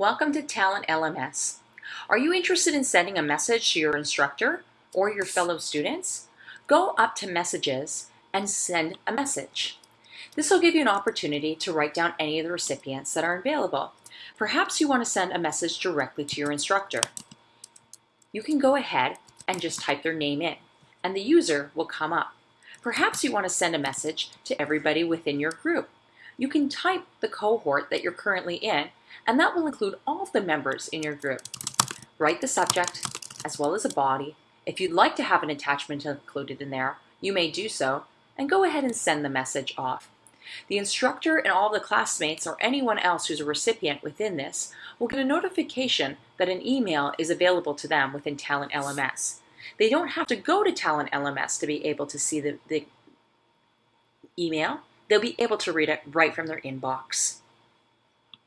Welcome to Talent LMS. Are you interested in sending a message to your instructor or your fellow students? Go up to Messages and send a message. This will give you an opportunity to write down any of the recipients that are available. Perhaps you want to send a message directly to your instructor. You can go ahead and just type their name in, and the user will come up. Perhaps you want to send a message to everybody within your group. You can type the cohort that you're currently in and that will include all of the members in your group. Write the subject as well as a body. If you'd like to have an attachment included in there, you may do so, and go ahead and send the message off. The instructor and all the classmates or anyone else who's a recipient within this will get a notification that an email is available to them within Talent LMS. They don't have to go to Talent LMS to be able to see the, the email. They'll be able to read it right from their inbox.